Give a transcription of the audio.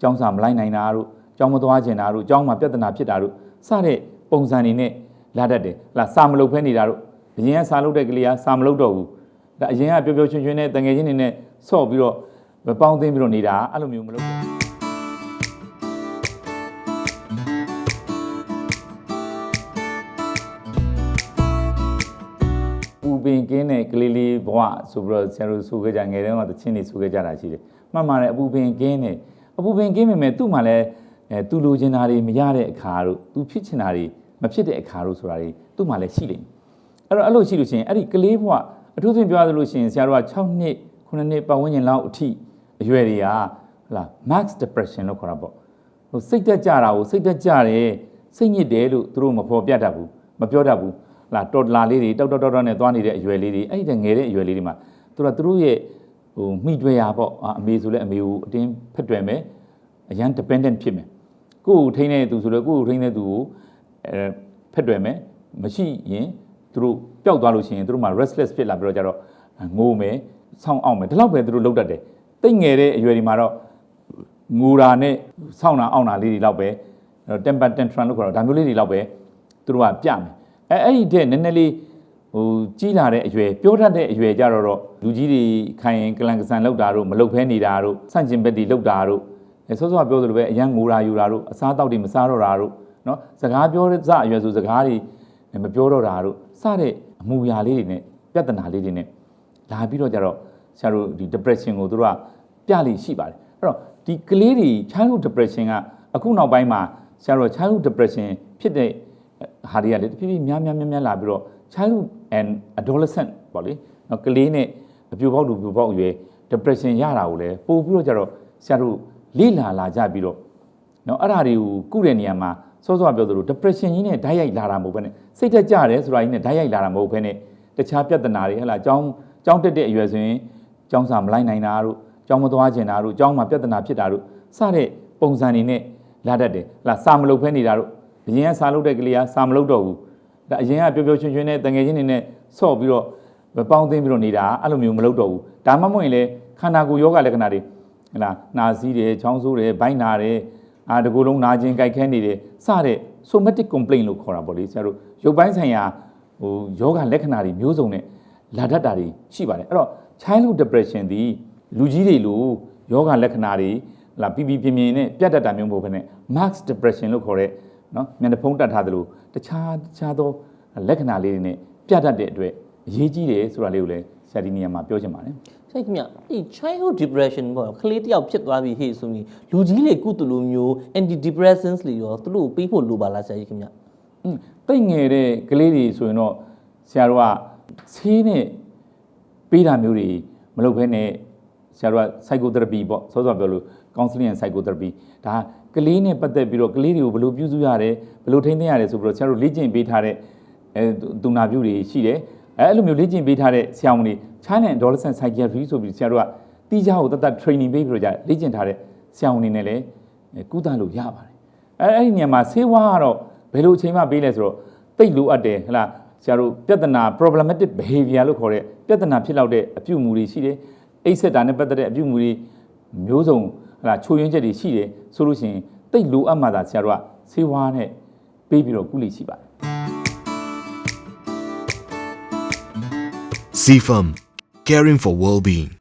ကျောင်းစာမလိုက်နိုင်တာတို့ကျောင်းမသွားချင်တာတို့ကျောင်းမှာပြဿနာဖြစ်တာတို့စတဲ့ပုံစံတွေနဲ့လာတတ်တယ်ဟလာစာမလုပ်ဖဲနေတာတို့အရင်ကစာလုပ်တဲ့ကလေးကစာမလုပ်တော့ဘူးဒါအရင်ကပျော်ပျော်ရွှင်ရွှင်နဲ့တငယ်ချင်းတွေနဲ့ဆော့ပြီးတော့မပေါင်းသိမ်းပြီးတော့နေတာအဲ့လိုမျိုးမလုပ်ဘူးပူပင်ကင်းတဲ့ကလေးလေးဘဝဆိုပြီးတော့ဆရာတို့ဆိုခဲ့ကြငယ်တုန်းကတချင်းတွေဆိုခဲ့ကြတာရှိတယ်။မှန်ပါတယ်အပူပင်ကင်းတယ် အပူပင်ကင်းပေမဲ့သူ့မှာလည်းအဲသူလိုချင်တာတွေမရတဲ့အခါတို့သူဖြစ်ချင်တာတွေမဖြစ်တဲ့အခါတို့ဆိုတာတွေသူ့မှာလည်းရှိလိမ့်မယ်။အဲ့တော့အဲ့လိုရှိလို့ရှိရင်အဲ့ဒီကလေးဘဝအထူးသဖြင့်ပြောရလို့ရှိရင်ဆရာတို့က6နှစ်9နှစ်ပတ်ဝန်းကျင်လောက်အထိအရွယ်တွေကဟလာ max depression လို့ခေါ်တာပေါ့ဟိုစိတ်တက်ကြတာကိုစိတ်တက်ကြတယ်စိတ်ညစ်တယ်လို့သူတို့မဖော်ပြတတ်ဘူးမပြောတတ်ဘူးလာတော်တလာလေးတွေတောက်တောက်တောက်တောက်နဲ့သွားနေတဲ့အရွယ်လေးတွေအဲ့ဒီတည်းငယ်တဲ့အရွယ်လေးတွေမှာသူတို့ကသူတို့ရဲ့ဟိုမိတွေ့ရပေါ့အာအမေဆိုလဲအမေကိုအတင်းဖက်တွယ်မယ် အရန် dependent ဖြစ်မယ်ကိုယ့်ကိုထိန်းတဲ့သူဆိုလဲကိုယ့်ကိုထိန်းတဲ့သူကိုအဲဖက်တွယ်မယ်မရှိရင်သူတို့ပျောက်သွားလို့ရှိရင်သူတို့မှာ restless ဖြစ်လာပြီးတော့ကြတော့ငိုမယ်ဆောင်းအောင်မယ်ဒီလောက်ပဲသူတို့လုပ်တတ်တယ်တိတ်ငယ်တဲ့အရွယ်ဒီမှာတော့ငိုတာနဲ့ဆောင်းတာအောင်တာလေးတွေလောက်ပဲ temper tantrum လို့ခေါ်တော့ဒါမျိုးလေးတွေလောက်ပဲသူတို့ကပြမယ်အဲအဲ့ဒီတဲ့နည်းနည်းလေးဟိုကြီးလာတဲ့အရွယ်ပြောတတ်တဲ့အရွယ်ကြတော့တော့လူကြီးတွေခိုင်ရင်ကလန်ကဆန်လောက်တာတို့မလောက်ဖဲနေတာတို့ဆန့်ကျင်ဘက်တွေလောက်တာတို့ အဲဆောစောပြောသလိုပဲအရန်ငိုတာယူတာတို့အစားတောက်တွေမစားတော့တာတို့နော်စကားပြောစအရွယ်ဆိုစကားတွေမပြောတော့တာတို့စတဲ့အမူအရာလေးတွေနဲ့ပြဿနာလေးတွေနဲ့လာပြီးတော့ကြတော့ဆရာတို့ဒီ depression ကိုတို့ကပြလိရှိပါတယ်အဲ့တော့ဒီကလေးတွေ childhood depression ကအခုနောက်ပိုင်းမှာဆရာတို့ childhood depression ဖြစ်တဲ့ဟာတွေကလေတဖြည်းဖြည်းများများများများလာပြီးတော့ childhood and adolescent ပေါ့လေနော်ကလေးနဲ့အပြူပေါက်လူပြူပေါက်အရွယ် depression ရတာကိုလည်းပို့ပြီးတော့ကြတော့ဆရာတို့ လေ့လာလာကြပြီးတော့နော်အဲ့ဒါတွေကိုကုတဲ့နေရာမှာစောစောပြောသလို depression ကြီးနဲ့ဓာတ်ရိုက်လာတာမဟုတ်ဘဲနဲ့စိတ်တက်ကြတယ်ဆိုတာကြီးနဲ့ဓာတ်ရိုက်လာတာမဟုတ်ဘဲနဲ့တခြားပြဿနာတွေဟဲ့လားအကြောင်းအကြောင်းတက်တဲ့အရွယ်ဆိုရင်အကြောင်းစာမလိုက်နိုင်တာတို့အကြောင်းမသွားချင်တာတို့အကြောင်းမှာပြဿနာဖြစ်တာတို့စတဲ့ပုံစံတွေနဲ့လာတတ်တယ်ဟဲ့လားစာမလုပ်ဖဲနေတာတို့အရင်ကစာလုပ်တဲ့ကလေးကစာမလုပ်တော့ဘူးဒါအရင်ကပျော်ပျော်ရွှင်ရွှင်နဲ့တငယ်ချင်းတွေနဲ့ဆော့ပြီးတော့မပေါင်းသိမ်းပြီးတော့နေတာအဲ့လိုမျိုးမလုပ်တော့ဘူးဒါမှမဟုတ်ရင်လေခန္ဓာကိုယ်ယောဂလက္ခဏာတွေ ဟဲ့လားနာစည်းတယ်ချောင်းဆိုးတယ်ဘိုင်းနာတယ်အာတကူလုံးနာကျင်ကြိုက်ခဲနေတယ်စတဲ့ somatic complaint လို့ခေါ်တာပေါ့လေဆရာတို့ရုပ်ပိုင်းဆိုင်ရာဟိုယောဂလက္ခဏာတွေမျိုးစုံနဲ့လာတတ်တာတွေရှိပါတယ်အဲ့တော့ childhood depression ဒီလူကြီးတွေလိုယောဂလက္ခဏာတွေလာပြပြပြင်းပြင်းနဲ့ပြတ်တတ်တာမျိုးမဟုတ်ဘဲနဲ့ max depression လို့ခေါ်တဲ့နော်မျက်နှာဖုံးတက်ထားသလိုတခြားတခြားသောလက္ခဏာလေးတွေနဲ့ပြတ်တတ်တဲ့အတွက်အရေးကြီးတယ်ဆိုတာလေးကိုလည်းဆရာဒီနေရာမှာပြောချင်ပါတယ် ဆိုင်ခင်ဗျဒီ childhood depression ပေါ့ကလေးတစ်ယောက်ဖြစ်သွားပြီဟေ့ဆိုရင်လူကြီးလေကုသလိုမျိုး anti depressants လေရောသူတို့ကိုပေးဖို့လိုပါလားဆရာကြီးခင်ဗျอืมတိတ်ငယ်တဲ့ကလေးတွေဆိုရင်တော့ဆရာတို့ကဆေးနဲ့ပေးတာမျိုးတွေမလုပ်ဘဲနဲ့ဆရာတို့က psychotherapy ပေါ့စောစောပြောလို့ counseling and psychotherapy ဒါကလေးနဲ့ပတ်သက်ပြီးတော့ကလေးတွေကိုဘယ်လိုပြုစုရတယ်ဘယ်လိုထိန်းသိမ်းရတယ်ဆိုပြီးတော့ဆရာတို့လေ့ကျင့်ပေးထားတဲ့အဲသူနာပြုတွေရှိတယ် အဲအဲ့လိုမျိုးလေ့ကျင့်ပေးထားတဲ့ဆရာဝန်တွေ China and Adolescent Psychiatry ဆိုပြီးဆရာတို့ကတီးခြားကိုတတ်တတ် training ပေးပြီးတော့ကြာလေ့ကျင့်ထားတဲ့ဆရာဝန်တွေနဲ့လည်းကုသလို့ရပါတယ်အဲအဲ့ဒီနေရာမှာဆေးဝါးကတော့ဘယ်လိုအချိန်မှပေးလဲဆိုတော့တိတ်လိုအပ်တယ်ဟလားဆရာတို့ပြဿနာ problematic behavior လို့ခေါ်တဲ့ပြဿနာဖြစ်လောက်တဲ့အပြုအမူတွေရှိတယ်အိတ်ဆက်တာနဲ့ပတ်သက်တဲ့အပြုအမူတွေမျိုးစုံဟလားချိုးယွင်းချက်တွေရှိတယ်ဆိုလို့ရှိရင်တိတ်လိုအပ်မှသာဆရာတို့ကဆေးဝါးနဲ့ပေးပြီးတော့ကုလိရှိပါတယ် CFM, caring for well-being.